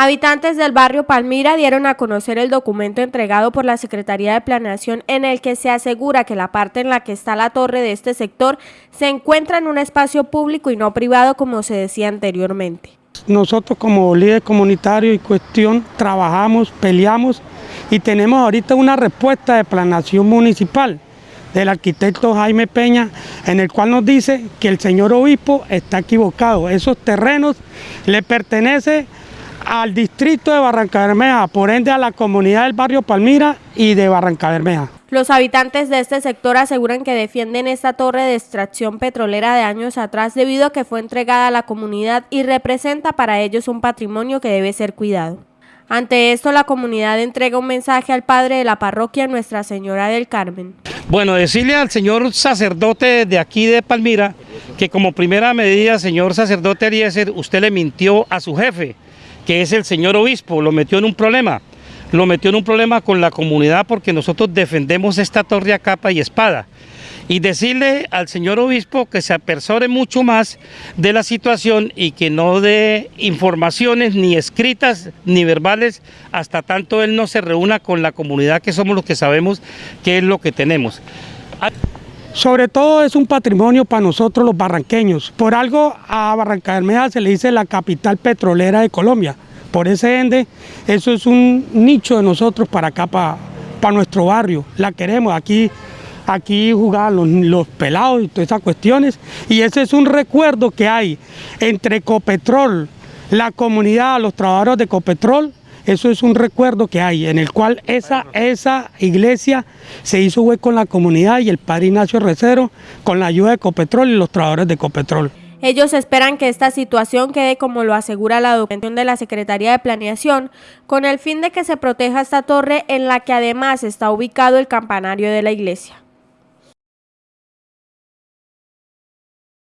Habitantes del barrio Palmira dieron a conocer el documento entregado por la Secretaría de Planeación en el que se asegura que la parte en la que está la torre de este sector se encuentra en un espacio público y no privado como se decía anteriormente. Nosotros como líder comunitario y cuestión trabajamos, peleamos y tenemos ahorita una respuesta de planeación municipal del arquitecto Jaime Peña, en el cual nos dice que el señor obispo está equivocado. Esos terrenos le pertenecen al distrito de Barranca Bermeja, por ende a la comunidad del barrio Palmira y de Barranca Bermeja. Los habitantes de este sector aseguran que defienden esta torre de extracción petrolera de años atrás debido a que fue entregada a la comunidad y representa para ellos un patrimonio que debe ser cuidado. Ante esto, la comunidad entrega un mensaje al padre de la parroquia Nuestra Señora del Carmen. Bueno, decirle al señor sacerdote de aquí de Palmira que como primera medida, señor sacerdote Eliezer, usted le mintió a su jefe que es el señor obispo, lo metió en un problema. Lo metió en un problema con la comunidad porque nosotros defendemos esta torre a capa y espada. Y decirle al señor obispo que se apersore mucho más de la situación y que no dé informaciones ni escritas ni verbales hasta tanto él no se reúna con la comunidad que somos los que sabemos qué es lo que tenemos. Sobre todo es un patrimonio para nosotros los barranqueños. Por algo a Barranca Bermeja se le dice la capital petrolera de Colombia. Por ese ende, eso es un nicho de nosotros para acá, para, nuestro barrio. La queremos, aquí, aquí jugar los, los pelados y todas esas cuestiones. Y ese es un recuerdo que hay entre Ecopetrol, la comunidad, los trabajadores de Ecopetrol eso es un recuerdo que hay, en el cual esa, esa iglesia se hizo hueco en la comunidad y el padre Ignacio Recero con la ayuda de Ecopetrol y los trabajadores de Ecopetrol. Ellos esperan que esta situación quede como lo asegura la documentación de la Secretaría de Planeación, con el fin de que se proteja esta torre en la que además está ubicado el campanario de la iglesia.